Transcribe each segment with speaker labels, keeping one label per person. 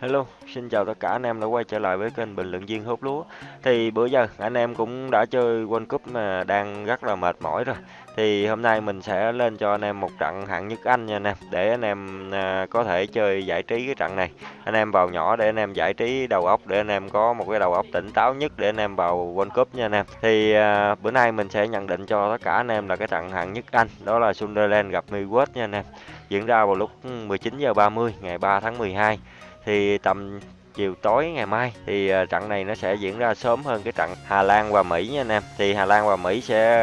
Speaker 1: Hello, xin chào tất cả anh em đã quay trở lại với kênh bình luận viên hút lúa. Thì bữa giờ anh em cũng đã chơi World Cup mà đang rất là mệt mỏi rồi. Thì hôm nay mình sẽ lên cho anh em một trận hạng nhất Anh nha anh em, để anh em à, có thể chơi giải trí cái trận này. Anh em vào nhỏ để anh em giải trí đầu óc để anh em có một cái đầu óc tỉnh táo nhất để anh em vào World Cup nha anh em. Thì à, bữa nay mình sẽ nhận định cho tất cả anh em là cái trận hạng nhất Anh, đó là Sunderland gặp Millwall nha anh em. Diễn ra vào lúc ừ, 19 giờ 30 ngày 3 tháng 12 thì tầm chiều tối ngày mai thì ờ, trận này nó sẽ diễn ra sớm hơn cái trận Hà Lan và Mỹ nha anh em. Thì Hà Lan và Mỹ sẽ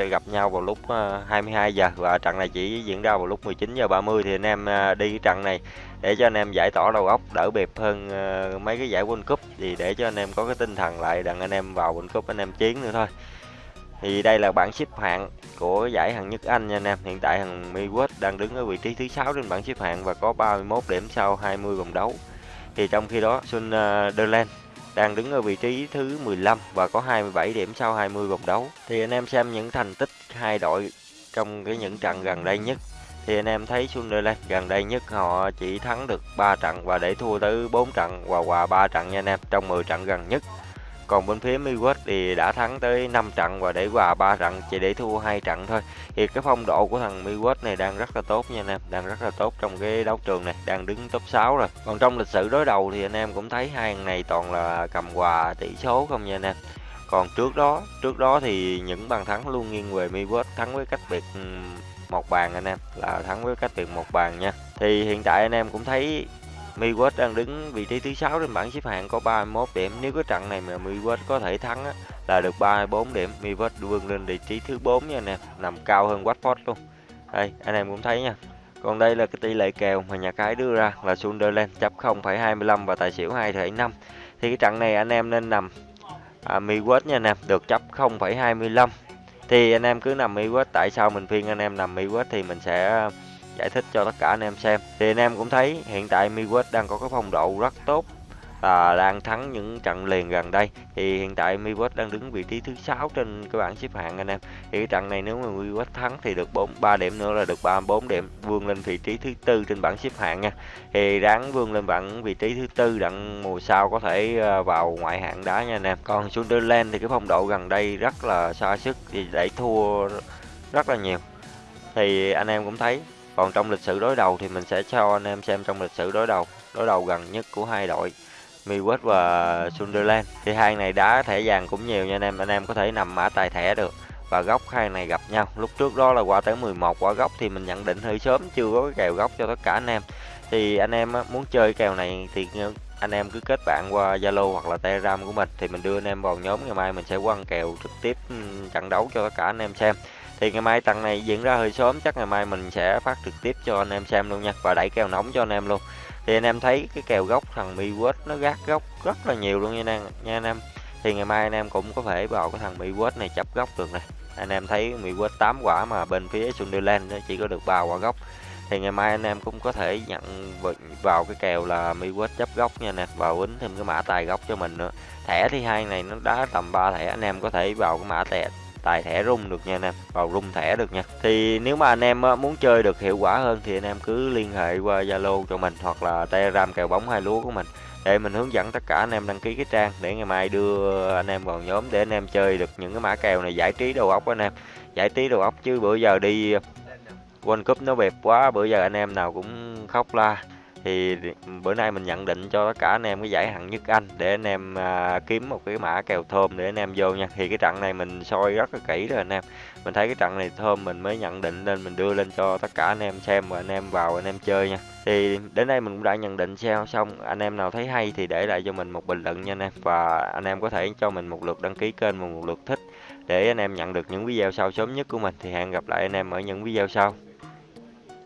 Speaker 1: ờ, gặp nhau vào lúc ờ, 22 giờ và trận này chỉ diễn ra vào lúc 19 giờ 30 thì anh em đi cái trận này để cho anh em giải tỏa đầu óc, đỡ bẹp hơn mấy cái giải World Cup thì để cho anh em có cái tinh thần lại đặng anh em vào World Cup anh em chiến nữa thôi. Thì đây là bảng xếp hạng của giải hạng nhất Anh nha anh em. Hiện tại thằng Millwall đang đứng ở vị trí thứ 6 trên bảng xếp hạng và có 31 điểm sau 20 vòng đấu. Thì trong khi đó Sunderland ờ, đang đứng ở vị trí thứ 15 và có 27 điểm sau 20 vòng đấu. Thì anh em xem những thành tích hai đội trong cái những trận gần đây nhất thì anh em thấy Sunderland gần đây nhất họ chỉ thắng được 3 trận và để thua tới 4 trận và hòa 3 trận nha anh em trong 10 trận gần nhất. Còn bên phía Millwall thì đã thắng tới 5 trận và để hòa 3 trận chỉ để thua hai trận thôi. Thì cái phong độ của thằng Millwall này đang rất là tốt nha anh em, đang rất là tốt trong cái đấu trường này, đang đứng top 6 rồi. Còn trong lịch sử đối đầu thì anh em cũng thấy hai thằng này toàn là cầm hòa tỷ số không nha anh em. Còn trước đó, trước đó thì những bàn thắng luôn nghiêng về Millwall thắng với cách biệt một bàn anh em, là thắng với cách biệt một bàn nha. Thì hiện tại anh em cũng thấy Millwall đang đứng vị trí thứ 6 trên bảng xếp hạng có 31 điểm. Nếu cái trận này mà Millwall có thể thắng á, là được 34 điểm. Millwall vươn lên vị trí thứ 4 nha anh em, nằm cao hơn Watford luôn. Đây, anh em cũng thấy nha. Còn đây là cái tỷ lệ kèo mà nhà cái đưa ra là Sunderland chấp 0,25 và tài xỉu 2,5. Thì cái trận này anh em nên nằm à, Millwall nha anh em, được chấp 0,25. Thì anh em cứ nằm Millwall, tại sao mình phiên anh em nằm Millwall thì mình sẽ giải thích cho tất cả anh em xem. Thì anh em cũng thấy hiện tại Millwall đang có cái phong độ rất tốt và đang thắng những trận liền gần đây. Thì hiện tại Millwall đang đứng vị trí thứ sáu trên cái bảng xếp hạng anh em. Thì cái trận này nếu mà Millwall thắng thì được 4 3 điểm nữa là được 34 điểm, vươn lên vị trí thứ tư trên bảng xếp hạng nha. Thì ráng vươn lên bảng vị trí thứ tư đặng mùa sau có thể ờ, vào ngoại hạng đá nha anh em. Còn Sunderland thì cái phong độ gần đây rất là xa sức thì để thua rất là nhiều. Thì anh em cũng thấy còn trong lịch sử đối đầu thì mình sẽ cho anh em xem trong lịch sử đối đầu, đối đầu gần nhất của hai đội Millwall và Sunderland. Thì hai này đá thẻ vàng cũng nhiều nha anh em, anh em có thể nằm mã tài thẻ được. Và góc hai này gặp nhau. Lúc trước đó là qua tới 11 quả góc thì mình nhận định hơi sớm chưa có cái kèo góc cho tất cả anh em. Thì anh em muốn chơi kèo này thì anh em cứ kết bạn qua Zalo hoặc là Telegram của mình thì mình đưa anh em vào nhóm ngày mai mình sẽ quăng kèo trực tiếp ừ, trận đấu cho tất cả anh em xem thì ngày mai tặng này diễn ra hơi sớm chắc ngày mai mình sẽ phát trực tiếp cho anh em xem luôn nha và đẩy kèo nóng cho anh em luôn. Thì anh em thấy cái kèo gốc thằng mi quết nó gác gốc rất là nhiều luôn nha anh, nha anh em. Thì ngày mai anh em cũng có thể vào cái thằng mi quết này chấp gốc được này. Anh em thấy mi quết 8 quả mà bên phía Sunderland nó chỉ có được 3 quả gốc. Thì ngày mai anh em cũng có thể nhận vào cái kèo là mi quết chấp gốc nha nè vào quýnh thêm cái mã tài gốc cho mình nữa. Thẻ thì hai này nó đá tầm 3 thẻ anh em có thể vào cái mã thẻ tài thẻ rung được nha anh em. Vào rung thẻ được nha. Thì nếu mà anh em muốn chơi được hiệu quả hơn thì anh em cứ liên hệ qua zalo cho mình hoặc là telegram kèo bóng hai lúa của mình. Để mình hướng dẫn tất cả anh em đăng ký cái trang để ngày mai đưa anh em vào nhóm để anh em chơi được những cái mã kèo này. Giải trí đầu óc anh em. Giải trí đầu óc chứ bữa giờ đi World Cup nó bẹp quá, bữa giờ anh em nào cũng khóc la thì bữa nay mình nhận định cho tất cả anh em cái giải hạng nhất Anh để anh em à, kiếm một cái mã kèo thơm để anh em vô nha. Thì cái trận này mình soi rất là kỹ rồi anh em. Mình thấy cái trận này thơm mình mới nhận định nên mình đưa lên cho tất cả anh em xem và anh em vào anh em chơi nha. Thì đến đây mình cũng đã nhận định xem xong anh em nào thấy hay thì để lại cho mình một bình luận nha anh em. Và anh em có thể cho mình một lượt đăng ký kênh và một lượt thích để anh em nhận được những video sau sớm nhất của mình. Thì hẹn gặp lại anh em ở những video sau.